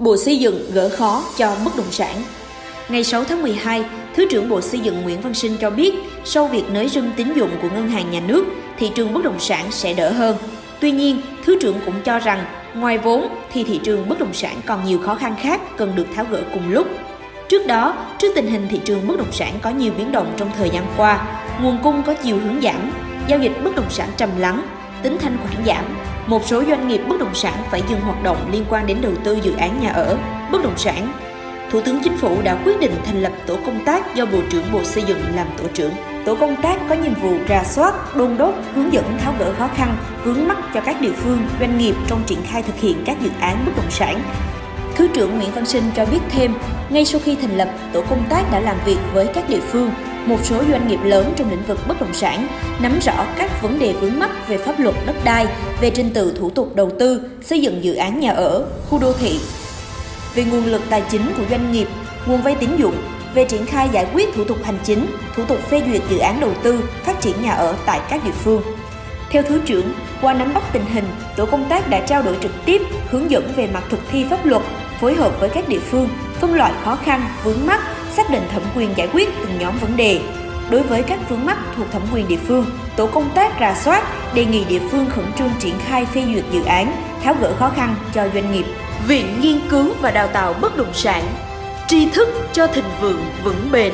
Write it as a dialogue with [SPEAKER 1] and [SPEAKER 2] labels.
[SPEAKER 1] Bộ Xây dựng gỡ khó cho bất động sản. Ngày 6 tháng 12, Thứ trưởng Bộ Xây dựng Nguyễn Văn Sinh cho biết, sau việc nới râm tín dụng của ngân hàng nhà nước, thị trường bất động sản sẽ đỡ hơn. Tuy nhiên, Thứ trưởng cũng cho rằng, ngoài vốn thì thị trường bất động sản còn nhiều khó khăn khác cần được tháo gỡ cùng lúc. Trước đó, trước tình hình thị trường bất động sản có nhiều biến động trong thời gian qua, nguồn cung có chiều hướng giảm, giao dịch bất động sản trầm lắng, tính thanh khoản giảm, một số doanh nghiệp bất động sản phải dừng hoạt động liên quan đến đầu tư dự án nhà ở, bất động sản. Thủ tướng Chính phủ đã quyết định thành lập tổ công tác do Bộ trưởng Bộ Xây dựng làm tổ trưởng. Tổ công tác có nhiệm vụ rà soát, đôn đốc, hướng dẫn tháo gỡ khó khăn, vướng mắc cho các địa phương, doanh nghiệp trong triển khai thực hiện các dự án bất động sản. Thứ trưởng Nguyễn Văn Sinh cho biết thêm, ngay sau khi thành lập, tổ công tác đã làm việc với các địa phương, một số doanh nghiệp lớn trong lĩnh vực bất động sản, nắm rõ các vấn đề vướng mắc về pháp luật đất đai, về trình tự thủ tục đầu tư, xây dựng dự án nhà ở, khu đô thị, về nguồn lực tài chính của doanh nghiệp, nguồn vay tín dụng, về triển khai giải quyết thủ tục hành chính, thủ tục phê duyệt dự án đầu tư, phát triển nhà ở tại các địa phương. Theo Thứ trưởng, qua nắm bắt tình hình, tổ công tác đã trao đổi trực tiếp, hướng dẫn về mặt thực thi pháp luật, phối hợp với các địa phương, phân loại khó khăn, vướng mắc, xác định thẩm quyền giải quyết từng nhóm vấn đề. Đối với các vướng mắc thuộc thẩm quyền địa phương, tổ công tác rà soát, đề nghị địa phương khẩn trương triển khai phê duyệt dự án, tháo gỡ khó khăn cho doanh nghiệp. Viện Nghiên cứu và Đào tạo Bất động sản Tri thức cho thịnh vượng vững bền